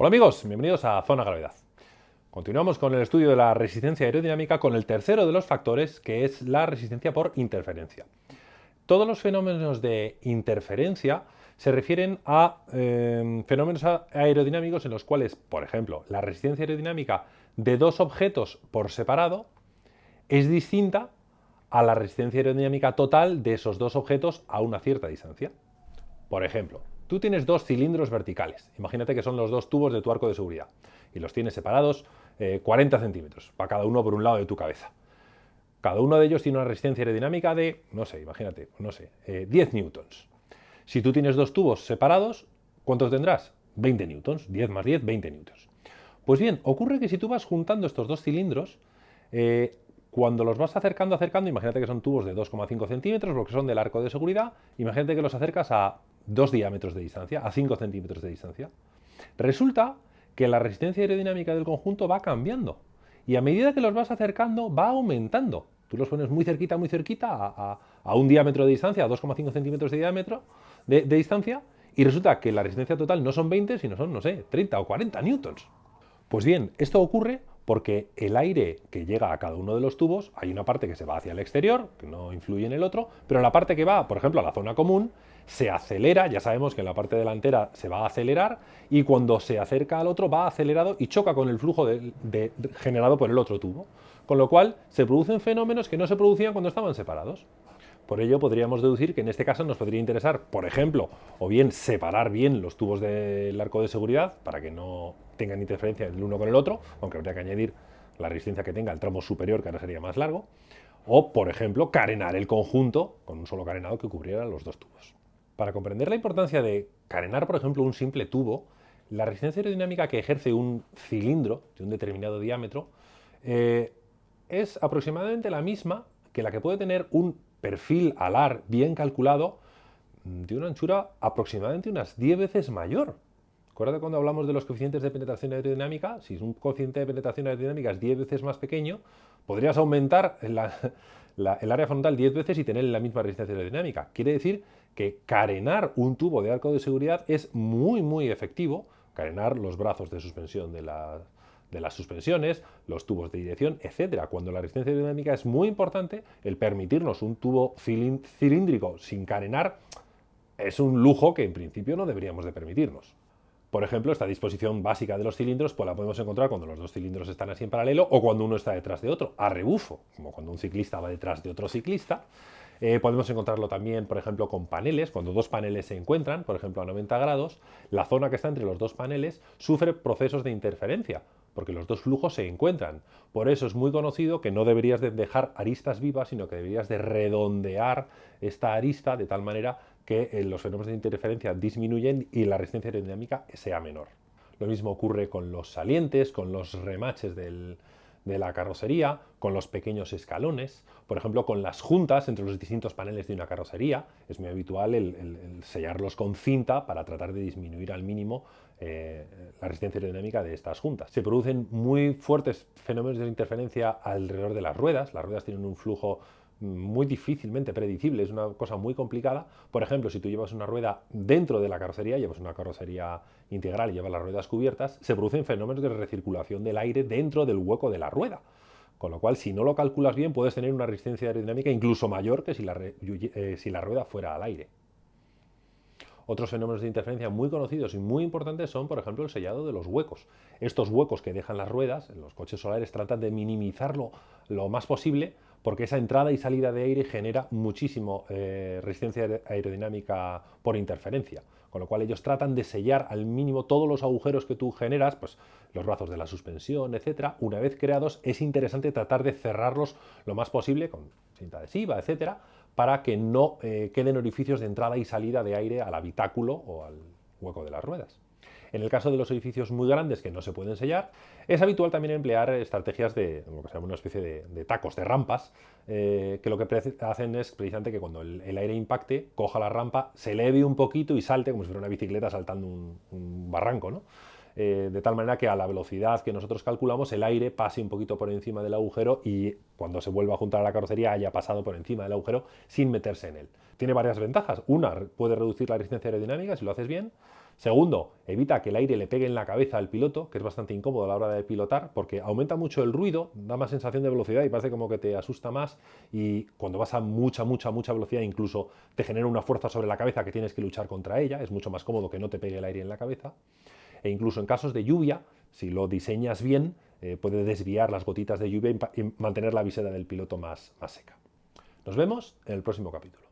Hola amigos, bienvenidos a Zona Gravedad. Continuamos con el estudio de la resistencia aerodinámica con el tercero de los factores, que es la resistencia por interferencia. Todos los fenómenos de interferencia se refieren a eh, fenómenos aerodinámicos en los cuales, por ejemplo, la resistencia aerodinámica de dos objetos por separado es distinta a la resistencia aerodinámica total de esos dos objetos a una cierta distancia. Por ejemplo, tú tienes dos cilindros verticales, imagínate que son los dos tubos de tu arco de seguridad, y los tienes separados 40 eh, centímetros, para cada uno por un lado de tu cabeza. Cada uno de ellos tiene una resistencia aerodinámica de, no sé, imagínate, no sé, 10 eh, newtons. Si tú tienes dos tubos separados, ¿cuántos tendrás? 20 newtons, 10 más 10, 20 newtons. Pues bien, ocurre que si tú vas juntando estos dos cilindros, eh, cuando los vas acercando, acercando, imagínate que son tubos de 2,5 centímetros, lo que son del arco de seguridad, imagínate que los acercas a 2 diámetros de distancia, a 5 centímetros de distancia. Resulta que la resistencia aerodinámica del conjunto va cambiando y a medida que los vas acercando va aumentando. Tú los pones muy cerquita, muy cerquita, a, un diámetro de distancia, a 2,5 centímetros de diámetro de, de distancia, y resulta que la resistencia total no son 20, sino son, no sé, 30 o 40 newtons. Pues bien, esto ocurre porque el aire que llega a cada uno de los tubos, hay una parte que se va hacia el exterior, que no influye en el otro, pero la parte que va, por ejemplo, a la zona común, se acelera, ya sabemos que en la parte delantera se va a acelerar, y cuando se acerca al otro va acelerado y choca con el flujo generado por el otro tubo. Con lo cual se producen fenómenos que no se producían cuando estaban separados. Por ello podríamos deducir que en este caso nos podría interesar, por ejemplo, o bien separar bien los tubos del arco de seguridad para que no tengan interferencia el uno con el otro, aunque habría que añadir la resistencia que tenga el tramo superior, que ahora sería más largo, o, por ejemplo, carenar el conjunto con un solo carenado que cubriera los dos tubos. Para comprender la importancia de carenar, por ejemplo, un simple tubo, la resistencia aerodinámica que ejerce un cilindro de un determinado diámetro eh, es aproximadamente la misma que la que puede tener un perfil alar bien calculado de una anchura aproximadamente unas 10 veces mayor. Acuérdate cuando hablamos de los coeficientes de penetración aerodinámica, si un coeficiente de penetración aerodinámica es 10 veces más pequeño, podrías aumentar el área frontal 10 veces y tener la misma resistencia aerodinámica. Quiere decir que carenar un tubo de arco de seguridad es muy muy efectivo, carenar los brazos de suspensión de de las suspensiones, los tubos de dirección, etcétera. Cuando la resistencia aerodinámica es muy importante, el permitirnos un tubo cilíndrico sin carenar es un lujo que en principio no deberíamos de permitirnos. Por ejemplo, esta disposición básica de los cilindros pues la podemos encontrar cuando los dos cilindros están así en paralelo o cuando uno está detrás de otro, a rebufo, como cuando un ciclista va detrás de otro ciclista. Eh, podemos encontrarlo también, por ejemplo, con paneles. Cuando dos paneles se encuentran, por ejemplo, a 90 grados, la zona que está entre los dos paneles sufre procesos de interferencia, porque los dos flujos se encuentran. Por eso es muy conocido que no deberías de dejar aristas vivas, sino que deberías de redondear esta arista de tal manera que eh, los fenómenos de interferencia disminuyen y la resistencia aerodinámica sea menor. Lo mismo ocurre con los salientes, con los remaches de la carrocería, con los pequeños escalones, por ejemplo con las juntas entre los distintos paneles de una carrocería, es muy habitual el, sellarlos con cinta para tratar de disminuir al mínimo eh, la resistencia aerodinámica de estas juntas. Se producen muy fuertes fenómenos de interferencia alrededor de las ruedas, las ruedas tienen un flujo muy difícilmente predecible, es una cosa muy complicada. Por ejemplo, si tú llevas una rueda dentro de la carrocería, llevas una carrocería integral y llevas las ruedas cubiertas, se producen fenómenos de recirculación del aire dentro del hueco de la rueda. Con lo cual, si no lo calculas bien, puedes tener una resistencia aerodinámica incluso mayor que si la, eh, si la rueda fuera al aire. Otros fenómenos de interferencia muy conocidos y muy importantes son, por ejemplo, el sellado de los huecos. Estos huecos que dejan las ruedas los coches solares tratan de minimizarlo lo más posible porque esa entrada y salida de aire genera muchísimo eh, resistencia aerodinámica por interferencia, con lo cual ellos tratan de sellar al mínimo todos los agujeros que tú generas, pues los brazos de la suspensión, etcétera. Una vez creados es interesante tratar de cerrarlos lo más posible con cinta adhesiva, etcétera, para que no eh, queden orificios de entrada y salida de aire al habitáculo o al hueco de las ruedas. En el caso de los edificios muy grandes que no se pueden sellar, es habitual también emplear estrategias de lo que se llama una especie de, tacos, de rampas, eh, que lo que hacen es precisamente que cuando el, aire impacte, coja la rampa, se eleve un poquito y salte como si fuera una bicicleta saltando un, barranco. Eh, de tal manera que a la velocidad que nosotros calculamos el aire pase un poquito por encima del agujero y cuando se vuelva a juntar a la carrocería haya pasado por encima del agujero sin meterse en él. Tiene varias ventajas. Una, puede reducir la resistencia aerodinámica si lo haces bien. Segundo, evita que el aire le pegue en la cabeza al piloto, que es bastante incómodo a la hora de pilotar, porque aumenta mucho el ruido, da más sensación de velocidad y parece como que te asusta más y cuando vas a mucha, mucha, mucha velocidad incluso te genera una fuerza sobre la cabeza que tienes que luchar contra ella, es mucho más cómodo que no te pegue el aire en la cabeza. E incluso en casos de lluvia, si lo diseñas bien, eh, puede desviar las gotitas de lluvia y, mantener la visera del piloto más, más seca. Nos vemos en el próximo capítulo.